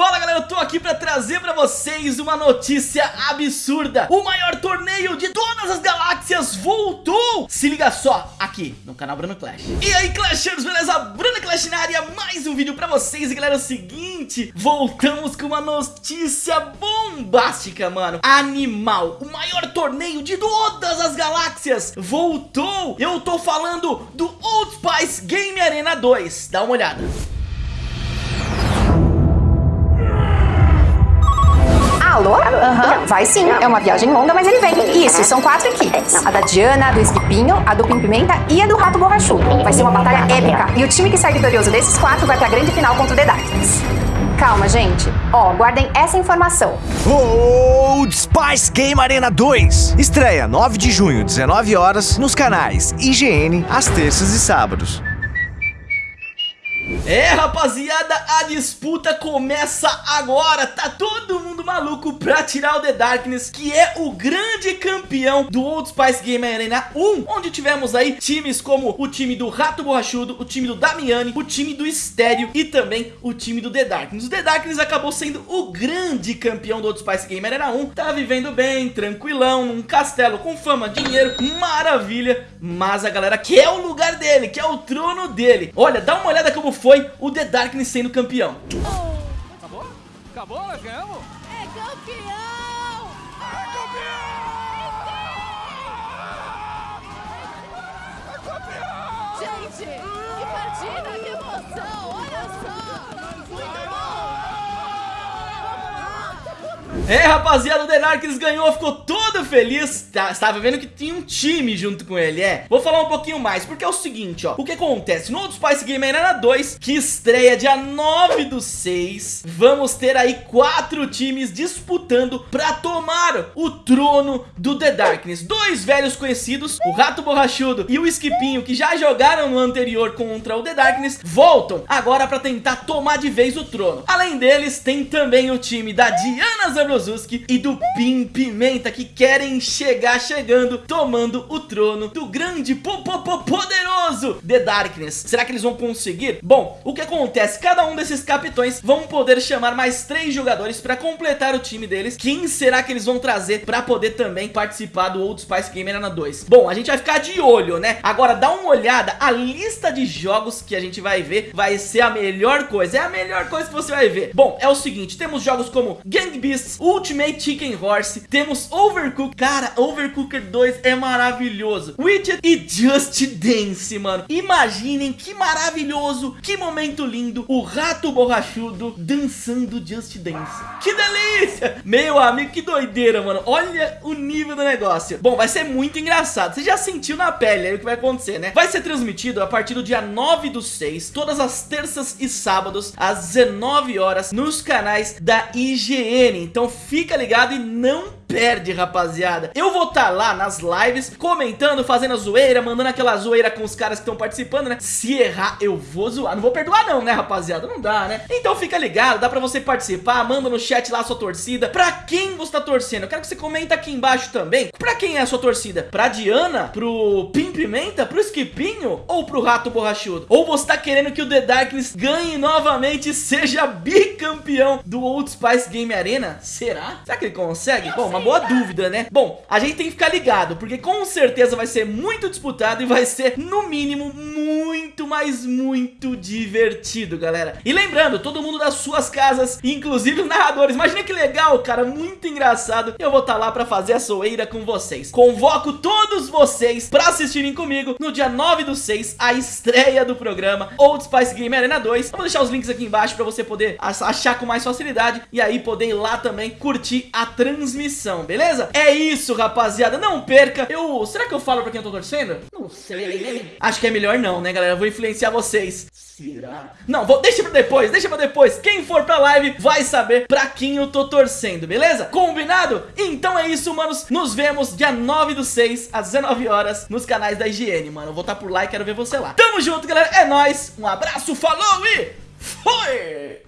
Fala galera, eu tô aqui pra trazer pra vocês uma notícia absurda. O maior torneio de todas as galáxias voltou. Se liga só, aqui no canal Bruno Clash. E aí Clashers, beleza? Bruno Clash na área, mais um vídeo pra vocês. E galera, é o seguinte, voltamos com uma notícia bombástica, mano. Animal, o maior torneio de todas as galáxias voltou. Eu tô falando do Old Spice Game Arena 2 Dá uma olhada Alô? Aham, vai sim. É uma viagem longa, mas ele vem. Isso, são quatro equipes. A da Diana, a do Esquipinho, a do Pim Pimenta e a do Rato Borrachudo. Vai ser uma batalha épica. E o time que sai vitorioso desses quatro vai pra grande final contra o The Darkness. Calma, gente. Ó, guardem essa informação. Old Spice Game Arena 2. Estreia 9 de junho, 19 horas, nos canais IGN, às terças e sábados. É rapaziada, a disputa começa agora, tá todo mundo maluco pra tirar o The Darkness, que é o grande campeão do Old Spice Game Arena 1, onde tivemos aí times como o time do Rato Borrachudo, o time do Damiani, o time do Estéreo e também o time do The Darkness. O The Darkness acabou sendo o grande campeão do Old Spice Game Arena 1, tá vivendo bem, tranquilão, num castelo com fama, dinheiro, maravilha, mas a galera quer o lugar dele, quer o trono dele. Olha, dá uma olhada como foi o The Darkness sendo campeão. Acabou? Acabou? Nós ganhamos? É campeão! É campeão! É campeão! Gente, que partida, que emoção! Olha só! Muito bom! É rapaziada, o The Darkness ganhou, ficou todo feliz tá, Estava vendo que tinha um time junto com ele, é. Vou falar um pouquinho mais, porque é o seguinte, ó. O que acontece, no Old Spice Game Arena 2 Que estreia dia 9 do 6 Vamos ter aí quatro times disputando Pra tomar o trono do The Darkness. Dois velhos conhecidos, o Rato Borrachudo e o Esquipinho Que já jogaram no anterior contra o The Darkness Voltam agora pra tentar tomar de vez o trono. Além deles, tem também o time da Diana Zabrozuski e do Pim Pimenta que querem chegar chegando, tomando o trono do grande po, po, po poderoso The Darkness. Será que eles vão conseguir? Bom, o que acontece? Cada um desses capitões vão poder chamar mais três jogadores para completar o time deles. Quem será que eles vão trazer para poder também participar do Old Spice Game Arena 2? Bom, a gente vai ficar de olho, né? Agora dá uma olhada, a lista de jogos que a gente vai ver vai ser a melhor coisa. É a melhor coisa que você vai ver. Bom, é o seguinte, temos jogos como Gang Beasts, Ultimate Chicken Horse, temos Overcooked, cara, Overcooked 2 é maravilhoso, Widget e Just Dance, mano, imaginem que maravilhoso, que momento lindo, o rato borrachudo dançando Just Dance, que delícia, meu amigo, que doideira, mano, olha o nível do negócio, bom, vai ser muito engraçado, você já sentiu na pele aí o que vai acontecer, né, vai ser transmitido a partir do dia 9 do 6, todas as terças e sábados, às 19 horas, nos canais da IGN, então fica ligado e não perde, rapaziada. Eu vou estar tá lá nas lives, comentando, fazendo a zoeira, mandando aquela zoeira com os caras que estão participando, né? Se errar, eu vou zoar. Não vou perdoar não, né, rapaziada? Não dá, né? Então fica ligado, dá pra você participar, manda no chat lá a sua torcida. Pra quem você tá torcendo? Eu quero que você comenta aqui embaixo também. Pra quem é a sua torcida? Pra Diana? Pro Pim Pimenta? Pro Esquipinho? Ou pro Rato Borrachudo? Ou você tá querendo que o The Darkness ganhe novamente e seja bicampeão do Old Spice Game Arena? Será? Será que ele consegue? Bom, uma boa dúvida, né? Bom, a gente tem que ficar ligado, porque com certeza vai ser muito disputado e vai ser, no mínimo, muito, mas muito divertido, galera. E lembrando, todo mundo das suas casas, inclusive os narradores, imagina que legal, cara, muito engraçado. Eu vou estar tá lá pra fazer a soeira com vocês. Convoco todos vocês pra assistirem comigo no dia 9 do 6, a estreia do programa Old Spice Game Arena 2. vou deixar os links aqui embaixo pra você poder achar com mais facilidade e aí poder ir lá também curtir a transmissão, beleza? É isso, rapaziada, não perca. Eu, será que eu falo pra quem eu tô torcendo? Não sei. Acho que é melhor não, né, galera? Eu vou influenciar vocês. Será? Não, vou, deixa pra depois, deixa pra depois. Quem for pra live vai saber pra quem eu tô torcendo, beleza? Combinado? Então é isso, manos. Nos vemos dia 9 do 6, às 19 horas, nos canais da IGN, mano. Eu vou estar tá por lá e quero ver você lá. Tamo junto, galera. É nóis. Um abraço, falou e... Foi!